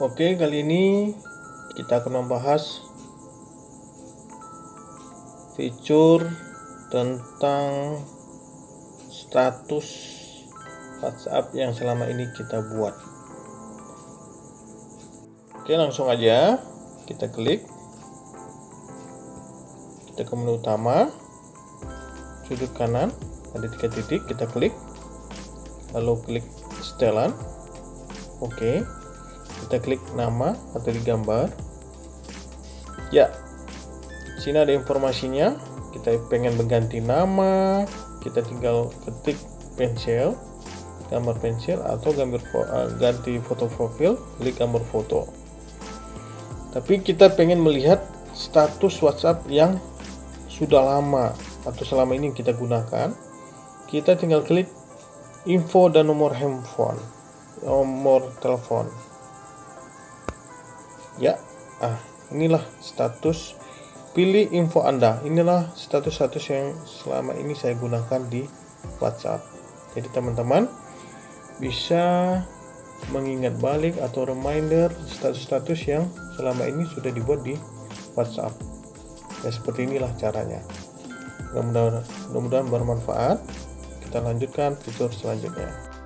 Oke, kali ini kita akan membahas fitur tentang status WhatsApp yang selama ini kita buat. Oke, langsung aja kita klik. Kita ke menu utama, sudut kanan ada tiga titik, kita klik, lalu klik setelan. Oke, kita klik nama atau di gambar ya sini ada informasinya. Kita pengen mengganti nama kita tinggal ketik pensil gambar pensil atau gambar uh, ganti foto profil klik gambar foto. Tapi kita pengen melihat status WhatsApp yang sudah lama atau selama ini kita gunakan. Kita tinggal klik info dan nomor handphone nomor telepon ya. Ah inilah status. Pilih info anda. Inilah status-status yang selama ini saya gunakan di WhatsApp. Jadi teman-teman bisa mengingat balik atau reminder status-status yang selama ini sudah dibuat di WhatsApp. Ya seperti inilah caranya. Mudah-mudahan mudah bermanfaat. Kita lanjutkan fitur selanjutnya